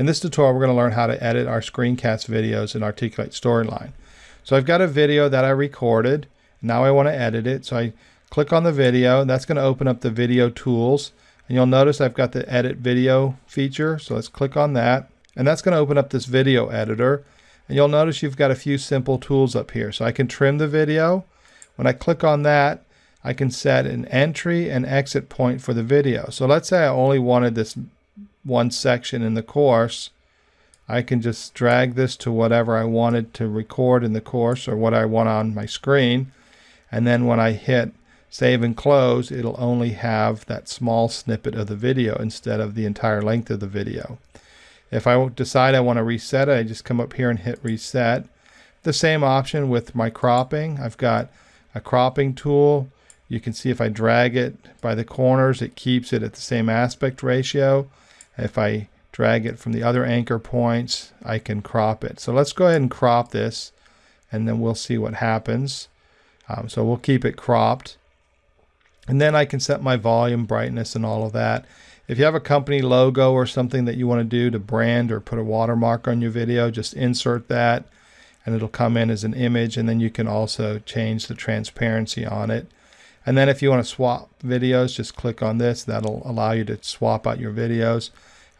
In this tutorial, we're going to learn how to edit our screencast videos in Articulate Storyline. So I've got a video that I recorded. Now I want to edit it. So I click on the video. That's going to open up the video tools. And you'll notice I've got the edit video feature. So let's click on that. And that's going to open up this video editor. And you'll notice you've got a few simple tools up here. So I can trim the video. When I click on that, I can set an entry and exit point for the video. So let's say I only wanted this one section in the course. I can just drag this to whatever I wanted to record in the course or what I want on my screen. And then when I hit save and close, it'll only have that small snippet of the video instead of the entire length of the video. If I decide I want to reset it, I just come up here and hit reset. The same option with my cropping. I've got a cropping tool. You can see if I drag it by the corners, it keeps it at the same aspect ratio. If I drag it from the other anchor points, I can crop it. So let's go ahead and crop this and then we'll see what happens. Um, so we'll keep it cropped. And then I can set my volume, brightness, and all of that. If you have a company logo or something that you want to do to brand or put a watermark on your video, just insert that and it'll come in as an image. And then you can also change the transparency on it. And then if you want to swap videos, just click on this. That'll allow you to swap out your videos.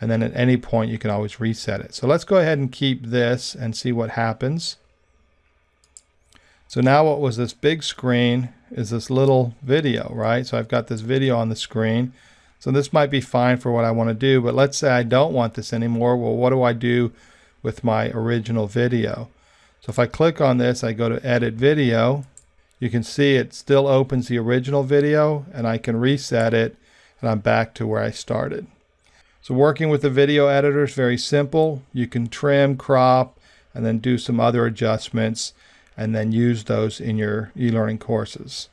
And then at any point, you can always reset it. So let's go ahead and keep this and see what happens. So now what was this big screen is this little video, right? So I've got this video on the screen. So this might be fine for what I want to do, but let's say I don't want this anymore. Well, what do I do with my original video? So if I click on this, I go to edit video. You can see it still opens the original video and I can reset it and I'm back to where I started. So working with the video editor is very simple. You can trim, crop, and then do some other adjustments and then use those in your e-learning courses.